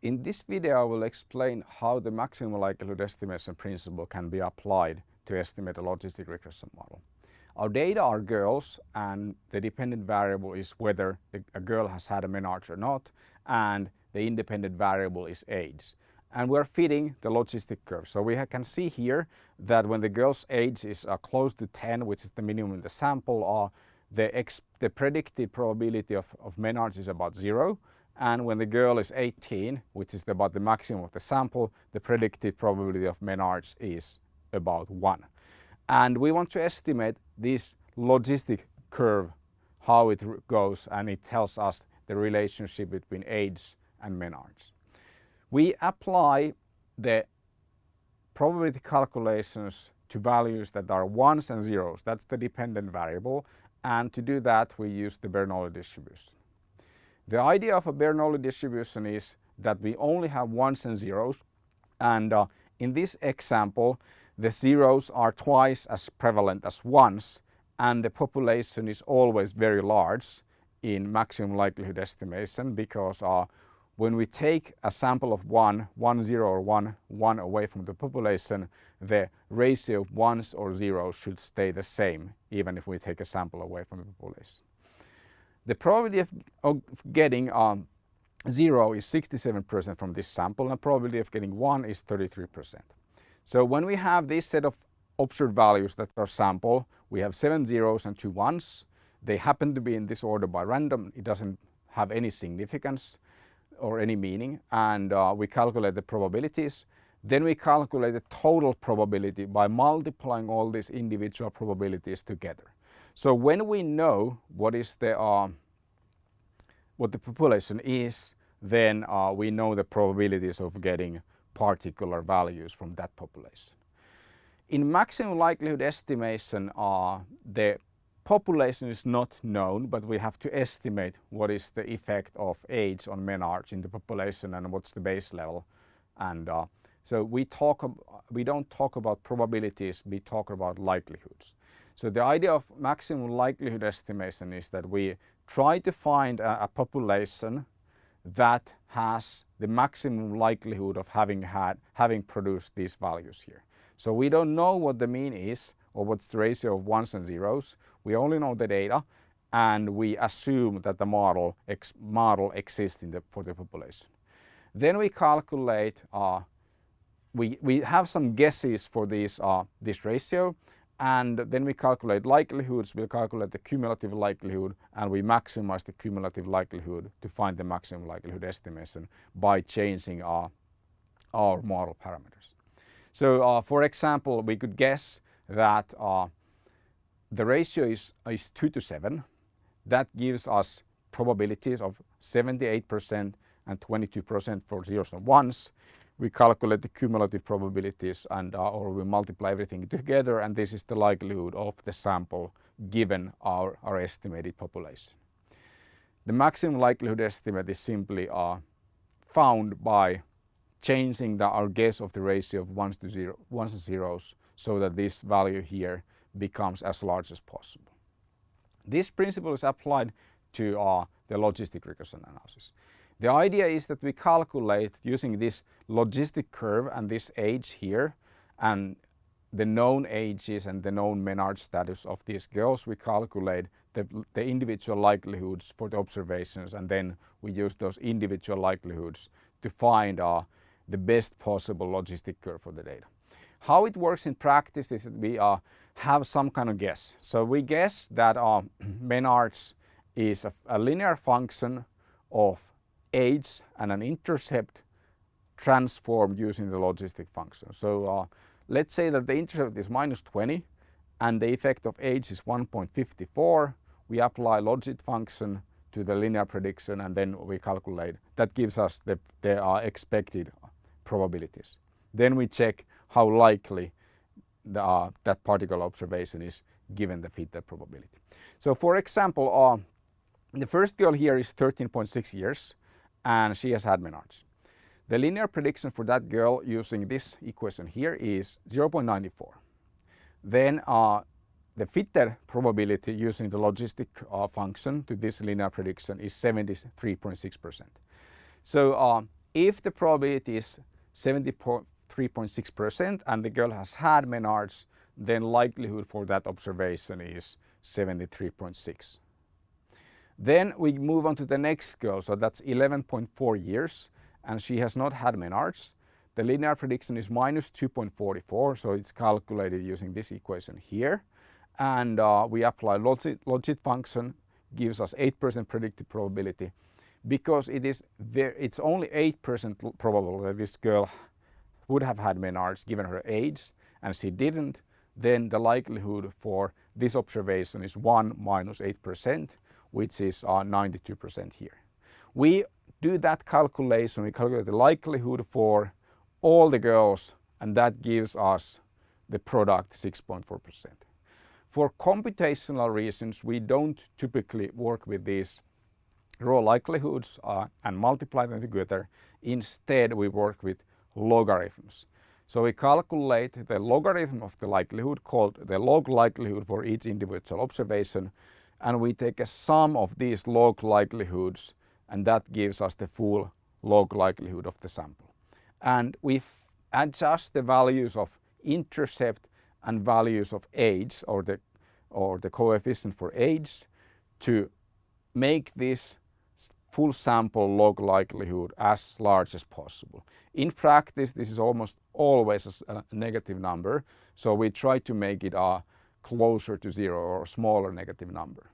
In this video I will explain how the maximum likelihood estimation principle can be applied to estimate a logistic regression model. Our data are girls and the dependent variable is whether a girl has had a menarche or not and the independent variable is age. And we're fitting the logistic curve. So we can see here that when the girl's age is uh, close to 10, which is the minimum in the sample, uh, the, the predicted probability of, of menarche is about zero. And when the girl is 18, which is about the maximum of the sample, the predicted probability of menarche is about one. And we want to estimate this logistic curve, how it goes, and it tells us the relationship between age and menarche. We apply the probability calculations to values that are ones and zeros. That's the dependent variable. And to do that, we use the Bernoulli distribution. The idea of a Bernoulli distribution is that we only have ones and zeros. And uh, in this example, the zeros are twice as prevalent as ones and the population is always very large in maximum likelihood estimation because uh, when we take a sample of one, one zero or one, one away from the population, the ratio of ones or zeros should stay the same even if we take a sample away from the population. The probability of, of getting um, zero is 67% from this sample and probability of getting one is 33%. So when we have this set of observed values that are sample, we have seven zeros and two ones. They happen to be in this order by random. It doesn't have any significance or any meaning and uh, we calculate the probabilities. Then we calculate the total probability by multiplying all these individual probabilities together. So when we know what is the uh, what the population is, then uh, we know the probabilities of getting particular values from that population. In maximum likelihood estimation, uh, the population is not known, but we have to estimate what is the effect of age on menarche in the population and what's the base level. And uh, so we talk, we don't talk about probabilities, we talk about likelihoods. So the idea of maximum likelihood estimation is that we try to find a, a population that has the maximum likelihood of having had having produced these values here. So we don't know what the mean is or what's the ratio of ones and zeros. We only know the data and we assume that the model ex model exists the, for the population. Then we calculate uh, we, we have some guesses for this, uh, this ratio and then we calculate likelihoods, we calculate the cumulative likelihood and we maximize the cumulative likelihood to find the maximum likelihood estimation by changing our, our model parameters. So uh, for example, we could guess that uh, the ratio is, is 2 to 7. That gives us probabilities of 78% and 22% for zeros and ones we calculate the cumulative probabilities and uh, or we multiply everything together and this is the likelihood of the sample given our, our estimated population. The maximum likelihood estimate is simply uh, found by changing the, our guess of the ratio of ones to zero, ones and zeros so that this value here becomes as large as possible. This principle is applied to uh, the logistic regression analysis. The idea is that we calculate using this logistic curve and this age here and the known ages and the known menarche status of these girls, we calculate the, the individual likelihoods for the observations and then we use those individual likelihoods to find uh, the best possible logistic curve for the data. How it works in practice is that we uh, have some kind of guess. So we guess that uh, menarche is a, a linear function of age and an intercept transformed using the logistic function. So uh, let's say that the intercept is minus 20 and the effect of age is 1.54. We apply logit function to the linear prediction and then we calculate. That gives us the, the uh, expected probabilities. Then we check how likely the, uh, that particular observation is given the fitted probability. So for example, uh, the first girl here is 13.6 years and she has had menarche. The linear prediction for that girl using this equation here is 0.94. Then uh, the fitted probability using the logistic uh, function to this linear prediction is 73.6%. So uh, if the probability is 73.6% and the girl has had menarche, then likelihood for that observation is 73.6. Then we move on to the next girl, so that's 11.4 years and she has not had menarche. The linear prediction is minus 2.44, so it's calculated using this equation here. And uh, we apply logit, logit function, gives us 8% predicted probability. Because it is it's only 8% probable that this girl would have had menarche given her age and she didn't, then the likelihood for this observation is 1 minus 8%, which is 92% uh, here. We do that calculation, we calculate the likelihood for all the girls and that gives us the product 6.4%. For computational reasons, we don't typically work with these raw likelihoods uh, and multiply them together. Instead, we work with logarithms. So we calculate the logarithm of the likelihood called the log likelihood for each individual observation and we take a sum of these log likelihoods and that gives us the full log likelihood of the sample. And we adjust the values of intercept and values of age or the, or the coefficient for age to make this full sample log likelihood as large as possible. In practice, this is almost always a negative number, so we try to make it uh, closer to zero or a smaller negative number.